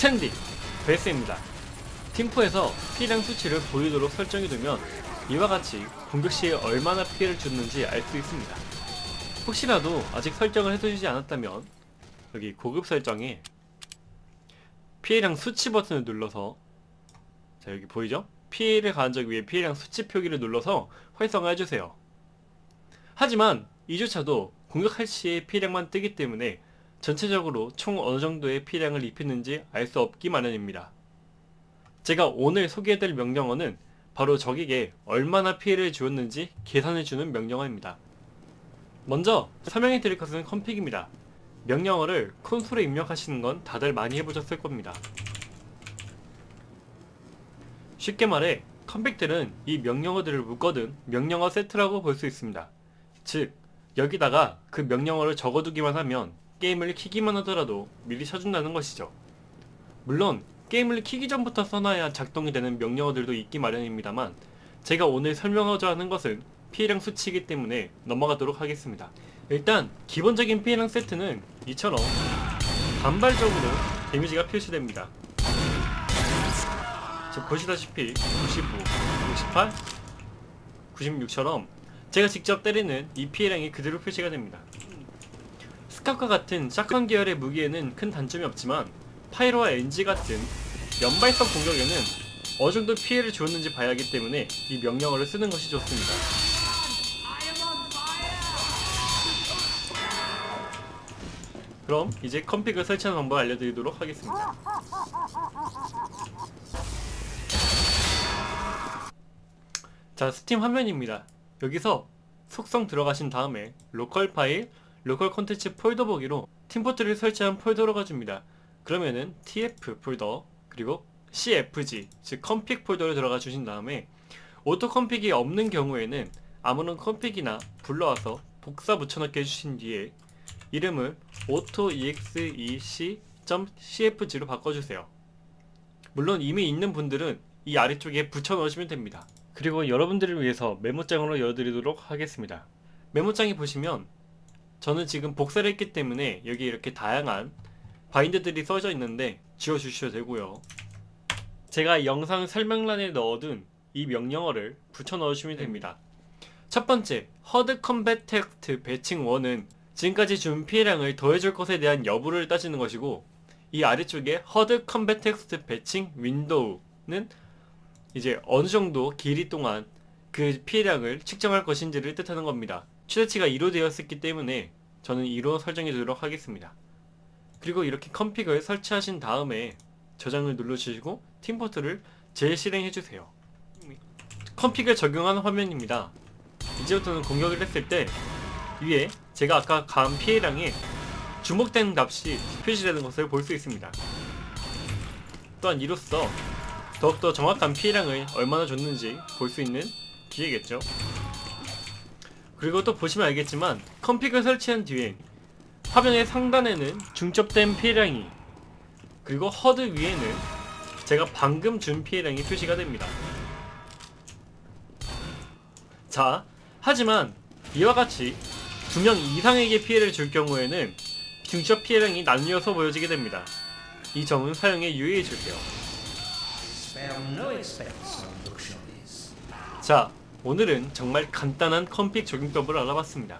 스탠딩 베이스입니다. 팀포에서 피해량 수치를 보이도록 설정해두면 이와 같이 공격 시에 얼마나 피해를 주는지 알 수 있습니다. 혹시라도 아직 설정을 해두지 않았다면 여기 고급 설정에 피해량 수치 버튼을 눌러서 자 여기 보이죠? 피해를 가한 적 위에 피해량 수치 표기를 눌러서 활성화해주세요. 하지만 이조차도 공격할 시에 피해량만 뜨기 때문에 전체적으로 총 어느 정도의 피해량을 입히는지 알 수 없기 마련입니다. 제가 오늘 소개해드릴 명령어는 바로 적에게 얼마나 피해를 주었는지 계산해주는 명령어입니다. 먼저 설명해드릴 것은 컴픽입니다. 명령어를 콘솔에 입력하시는 건 다들 많이 해보셨을 겁니다. 쉽게 말해 컴픽들은 이 명령어들을 묶어둔 명령어 세트라고 볼 수 있습니다. 즉 여기다가 그 명령어를 적어두기만 하면 게임을 키기만 하더라도 미리 쳐준다는 것이죠. 물론 게임을 키기 전부터 써놔야 작동이 되는 명령어들도 있기 마련입니다만 제가 오늘 설명하고자 하는 것은 피해량 수치이기 때문에 넘어가도록 하겠습니다. 일단 기본적인 피해량 세트는 이처럼 단발적으로 데미지가 표시됩니다. 지금 보시다시피 95, 68, 96처럼 제가 직접 때리는 이 피해량이 그대로 표시가 됩니다. 스카과 같은 샷건 계열의 무기에는 큰 단점이 없지만 파이로와 NG 같은 연발성 공격에는 어느 정도 피해를 주었는지 봐야 하기 때문에 이 명령어를 쓰는 것이 좋습니다. 그럼 이제 컴픽을 설치하는 방법을 알려드리도록 하겠습니다. 자 스팀 화면입니다. 여기서 속성 들어가신 다음에 로컬 파일, 로컬 콘텐츠 폴더 보기로 팀포트를 설치한 폴더로 가줍니다. 그러면은 tf 폴더 그리고 cfg 즉 config 폴더를 들어가 주신 다음에 auto config가 없는 경우에는 아무런 config나 불러와서 복사 붙여넣기 해주신 뒤에 이름을 autoexec.cfg로 바꿔주세요. 물론 이미 있는 분들은 이 아래쪽에 붙여 넣으시면 됩니다. 그리고 여러분들을 위해서 메모장으로 열어드리도록 하겠습니다. 메모장에 보시면 저는 지금 복사를 했기 때문에 여기 이렇게 다양한 bind들이 써져 있는데 지워주셔도 되고요. 제가 영상 설명란에 넣어둔 이 명령어를 붙여 넣으시면 됩니다. 첫 번째, hud combat text batching 1은 지금까지 준 피해량을 더해줄 것에 대한 여부를 따지는 것이고 이 아래쪽에 hud combat text batching window는 이제 어느 정도 길이 동안 그 피해량을 측정할 것인지를 뜻하는 겁니다. 최대치가 2로 되었기 때문에 저는 2로 설정해 두도록 하겠습니다. 그리고 이렇게 config를 설치하신 다음에 저장을 눌러주시고 팀포트를 재실행해 주세요. config를 적용한 화면입니다. 이제부터는 공격을 했을 때 위에 제가 아까 가한 피해량이 주목된 값이 표시되는 것을 볼 수 있습니다. 또한 이로써 더욱더 정확한 피해량을 얼마나 줬는지 볼 수 있는 기회겠죠. 그리고 또 보시면 알겠지만 컴픽을 설치한 뒤에 화면의 상단에는 중첩된 피해량이 그리고 허드 위에는 제가 방금 준 피해량이 표시가 됩니다. 자, 하지만 이와 같이 두 명 이상에게 피해를 줄 경우에는 중첩 피해량이 나뉘어서 보여지게 됩니다. 이 점은 사용에 유의해 luxuries. 자, 오늘은 정말 간단한 config 적용법을 알아봤습니다.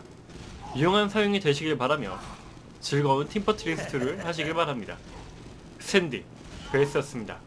유용한 사용이 되시길 바라며 즐거운 팀 포트리스 2를 하시길 바랍니다. 스탠딩 베이스였습니다.